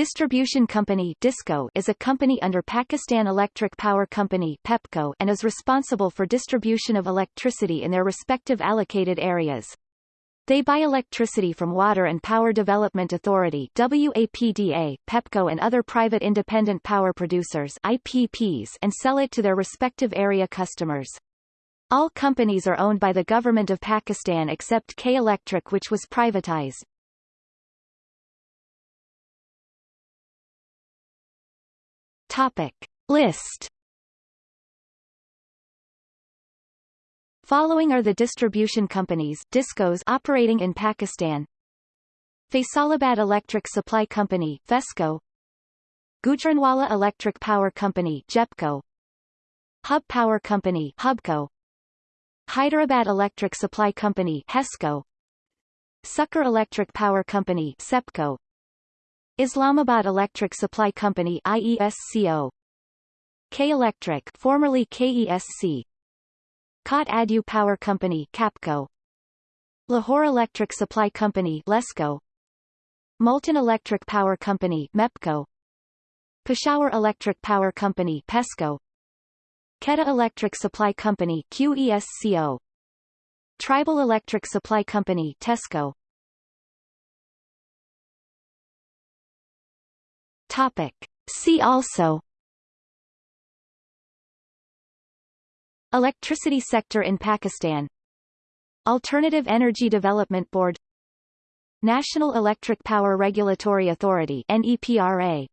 Distribution Company DISCO is a company under Pakistan Electric Power Company PEPCO and is responsible for distribution of electricity in their respective allocated areas. They buy electricity from Water and Power Development Authority WAPDA, PEPCO and other private independent power producers IPPs and sell it to their respective area customers. All companies are owned by the Government of Pakistan except K Electric which was privatized. Topic. List. Following are the distribution companies DISCOs operating in Pakistan. Faisalabad Electric Supply Company FESCO. Gujranwala Electric Power Company GEPCO. Hub Power Company HUBCO. Hyderabad Electric Supply Company HESCO. Sukkur Electric Power Company SEPCO Islamabad Electric Supply Company IESCO K Electric formerly KESC Kot Adu Power Company KAPCO. Lahore Electric Supply Company LESCO Multan Electric Power Company MEPCO. Peshawar Electric Power Company PESCO. Quetta Electric Supply Company QESCO Tribal Electric Supply Company TESCO Topic. See also Electricity sector in Pakistan Alternative Energy Development Board National Electric Power Regulatory Authority NEPRA